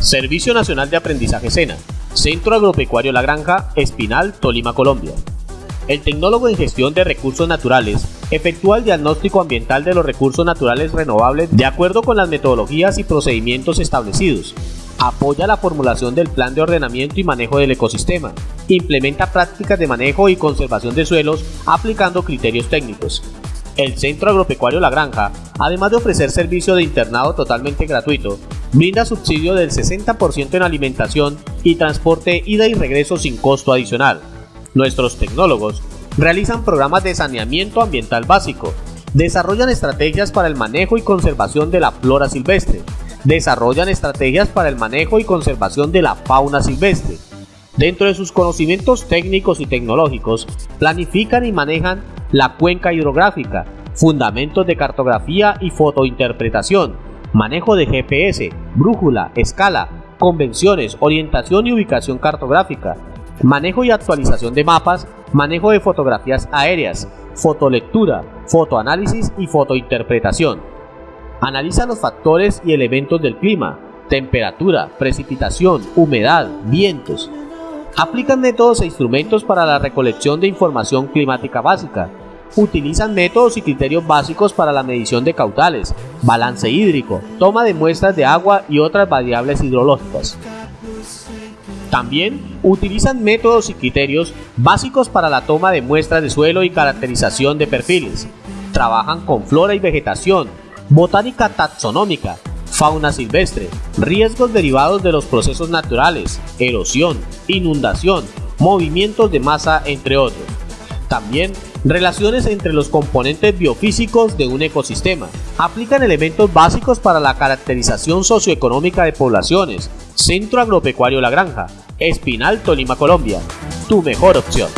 Servicio Nacional de Aprendizaje SENA, Centro Agropecuario La Granja, Espinal, Tolima, Colombia. El tecnólogo en gestión de recursos naturales efectúa el diagnóstico ambiental de los recursos naturales renovables de acuerdo con las metodologías y procedimientos establecidos. Apoya la formulación del plan de ordenamiento y manejo del ecosistema. Implementa prácticas de manejo y conservación de suelos aplicando criterios técnicos. El Centro Agropecuario La Granja, además de ofrecer servicio de internado totalmente gratuito, brinda subsidio del 60% en alimentación y transporte ida y regreso sin costo adicional. Nuestros tecnólogos realizan programas de saneamiento ambiental básico, desarrollan estrategias para el manejo y conservación de la flora silvestre, desarrollan estrategias para el manejo y conservación de la fauna silvestre. Dentro de sus conocimientos técnicos y tecnológicos, planifican y manejan la cuenca hidrográfica, fundamentos de cartografía y fotointerpretación, manejo de GPS, brújula, escala, convenciones, orientación y ubicación cartográfica, manejo y actualización de mapas, manejo de fotografías aéreas, fotolectura, fotoanálisis y fotointerpretación. Analiza los factores y elementos del clima, temperatura, precipitación, humedad, vientos. Aplican métodos e instrumentos para la recolección de información climática básica. Utilizan métodos y criterios básicos para la medición de caudales, balance hídrico, toma de muestras de agua y otras variables hidrológicas. También utilizan métodos y criterios básicos para la toma de muestras de suelo y caracterización de perfiles. Trabajan con flora y vegetación, botánica taxonómica, fauna silvestre, riesgos derivados de los procesos naturales, erosión, inundación, movimientos de masa, entre otros. También relaciones entre los componentes biofísicos de un ecosistema. Aplican elementos básicos para la caracterización socioeconómica de poblaciones, Centro Agropecuario La Granja, Espinal, Tolima, Colombia. Tu mejor opción.